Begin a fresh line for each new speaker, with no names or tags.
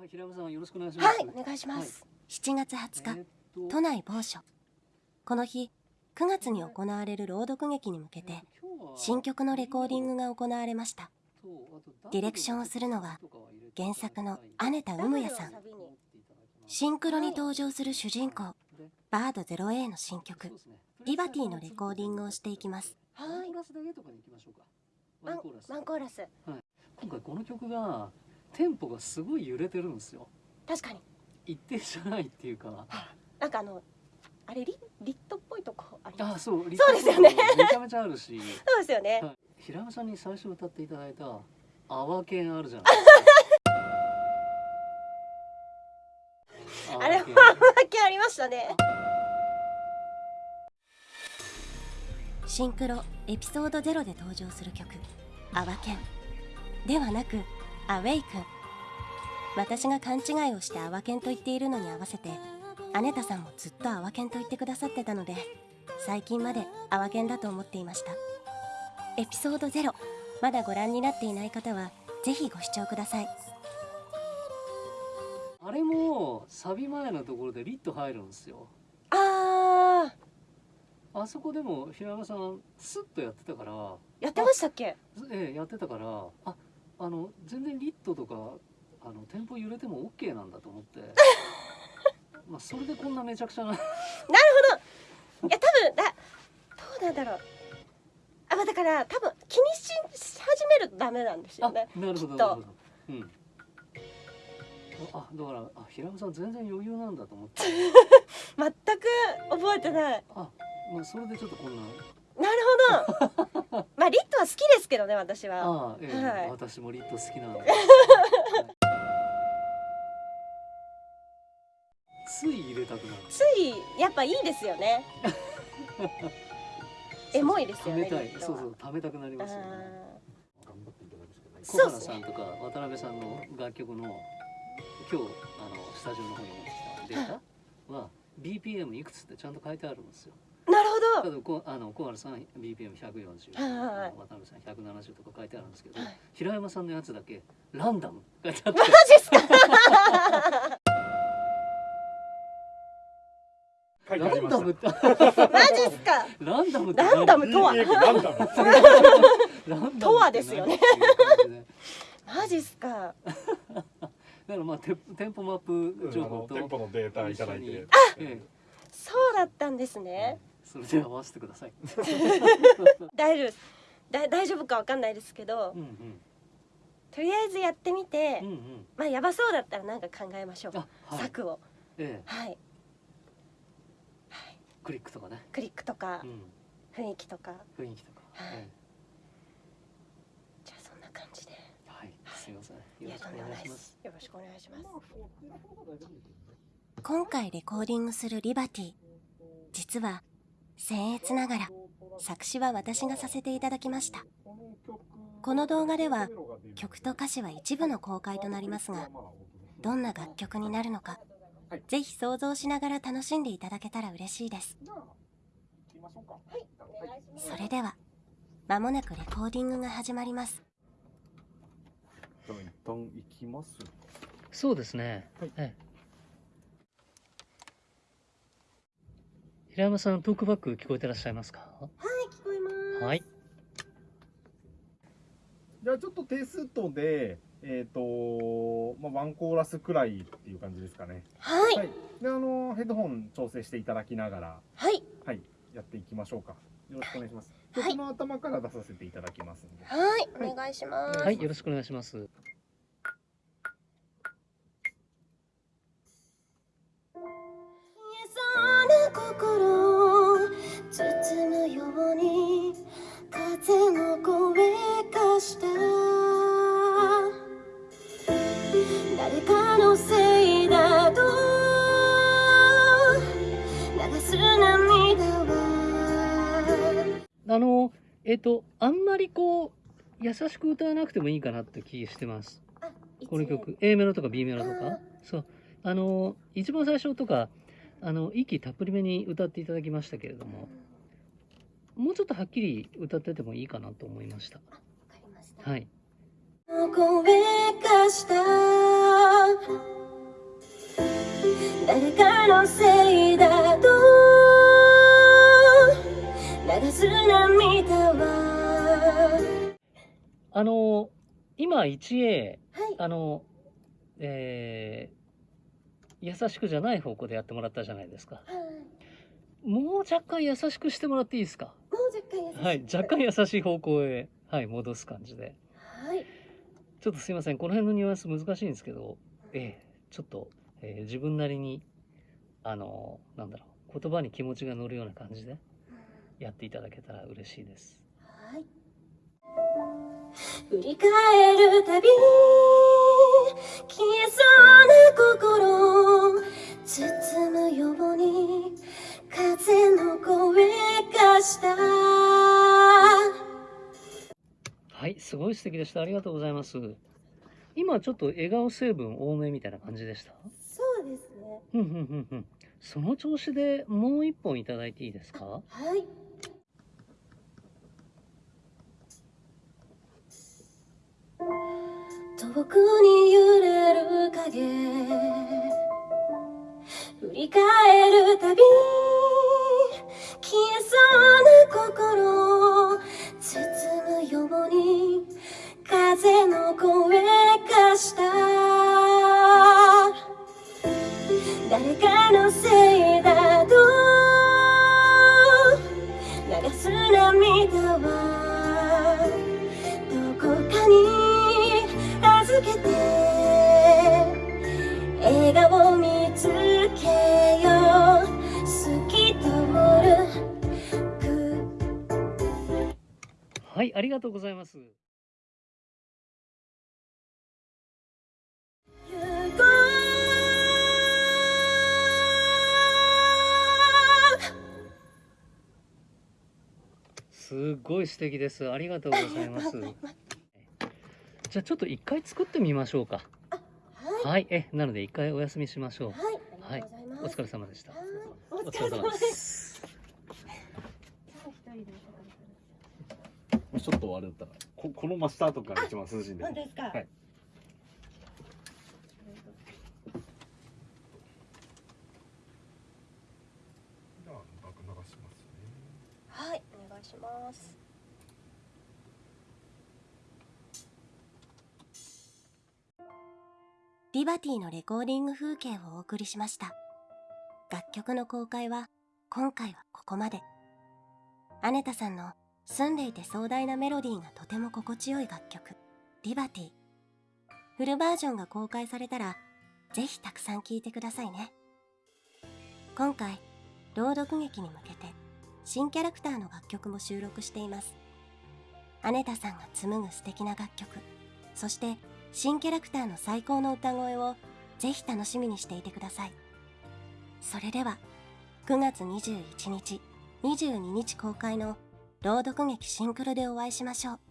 はい、平山さんよろしくお願いします。
はいお願いします、7月20日
えー
都内某所。この日9月に行われる朗読劇に向けて新曲のレコーディングが行われました。ディレクションをするのは原作の姉田有也さん。シンクロに登場する主人公バード 0A の新曲「リバティ」のレコーディングをしていきます。
ワンコーラスだけとかに行きましょうか。ワンコーラス。
ワンコーラス。
今回この曲がテンポがすごい揺れてるんですよ。
確かに
一定じゃないっていうか。
なんかあのあれリリットっぽいとこあり
あ、
ます？
そう。
そうですよね
めちゃめちゃあるし。
そうですよね
はい平山さんに最初歌っていただいた「アワケン」あるじゃないですか。
あれは
アワケン
だけありましたねシンクロエピソード0で登場する曲「アワケン」ではなく「アウェイくん」私が勘違いをして「アワケン」と言っているのに合わせて姉田さんもずっと「アワケン」と言ってくださってたので最近まで「アワケン」だと思っていました。エピソード0まだご覧になっていない方はぜひご視聴ください。
あれもサビ前のところでリット入るんですよ。
あー。
あそこでも平山さんスッとやってたから、
やってましたっけ？
ええやってたから、あ、あの全然リットとかあのテンポ揺れても OK なんだと思って。まあそれでこんなめちゃくちゃな。
いや多分だどうなんだろうあまあだから多分気にし始めるとダメなんですよ
あ、
ね
なるほど
きっと
なるほど。うん。あ、だからあ平山さん全然余裕なんだと思って。
全く覚えてない
あ、まあそれでちょっとこんな。
なるほど まあリットは好きですけどね私は。
ああ、ええ。
はい。
私もリット好きなんで。つい入れたくなる。
ついやっぱいいですよね。エモいですよね
たいそうそう貯めたくなりますよね。
あ
小原さんとか渡辺さんの楽曲の今日あのスタジオの方に持ってきたデータは BPM いくつってちゃんと書いてあるんですよ
ど
ただこあの小原さん BPM140
はいはいはい。
渡辺さん170とか書いてあるんですけど、
はい。
平山さんのやつだけランダム書いてあって
マジっすか？
書いてあ
ランダムって。
マジっすか？
ランダムって
ランダムとは？とはですよね。マジっすか？
だからまあテテンポマップ情報と、
店舗のデータいただいて。
そうだったんですね
それで合わせてください。
大丈夫だ大丈夫かわかんないですけど
うんうん
とりあえずやってみて、
うんうん。
まあやばそうだったらなんか考えましょう、
あ、はい。
策を
ええ、
はい
クリックとかね。
クリックとか
うん。
雰囲気とか、
雰囲気とか。
はい
え
じゃあそんな感じで
えはい。すみません。よろしくお願いしますす。
よろしくお願いします
今回レコーディングするリバティ実は僭越ながら作詞は私がさせていただきました。この動画では曲と歌詞は一部の公開となりますがどんな楽曲になるのかぜひ想像しながら楽しんでいただけたら嬉しいです。それでは間もなくレコーディングが始まります。
じゃあ一旦行きます。
そうですね。
はい。
ええ。平山さん、トークバック聞こえてらっしゃいますか？
聞こえます。
はい。
じゃあちょっとテストでえっ、とまあワンコーラスくらいっていう感じですかね。
はい。
はい。であのヘッドホン調整していただきながら
はい。
はい。やっていきましょうか。よろしくお願いします。
はい。
曲の頭から出させていただきますんで。
はい。お願いします、
はい、よろしくお願いします。
のせいだと。流す涙は。
あの、えっ、と、あんまりこう。優しく歌わなくてもいいかなって気してます。この曲。A メロとか B メロとか？そう。あの一番最初とかあの息たっぷりめに歌っていただきましたけれどももうちょっとはっきり歌っててもいいかなと思いました。はい
声がした誰かのせいだと流す涙は
あの、今 1A、
はい
あの、えー、優しくじゃない方向でやってもらったじゃないですか。もう若干優しくしてもらっていいですか？
もう若干優しい
はい、若干優しい方向へ、はい、戻す感じで。ちょっとすいません、この辺のニュアンス難しいんですけど、ええちょっと、えー自分なりに、あの、なんだろう、言葉に気持ちが乗るような感じでやっていただけたら嬉しいです。
はい振り返るたび消えそうな心包むように風の声がした
すごい素敵でした。ありがとうございます。今ちょっと笑顔成分多めみたいな感じでした？
そうですね。
その調子でもう一本いただいていいですか？
はい遠くに揺れる影振り返るたび消えそうな心
ありがとうございます。すごい素敵です。ありがとうございます。じゃあちょっと一回作ってみましょうか。
うは
はい、え、なので一回お休みしましょう。
いはいありがとうございます、
お疲れ様でした。お
疲れ様です
す。
もしちょっとあれだったらここの真下とかが一番涼しいんで
本当ですか、
はいじゃあ額流しますね
はい、お願いします。リバティのレコーディング風景をお送りしました。楽曲の公開は今回はここまで。アネタさんの澄んでいて壮大なメロディーがとても心地よい楽曲、リバティ。フルバージョンが公開されたら、ぜひたくさん聴いてくださいね。今回、朗読劇に向けて新キャラクターの楽曲も収録していますアネタさんが紡ぐ素敵な楽曲そして新キャラクターの最高の歌声をぜひ楽しみにしていてくださいそれでは9月21日22日公開の朗読劇シンクロでお会いしましょう。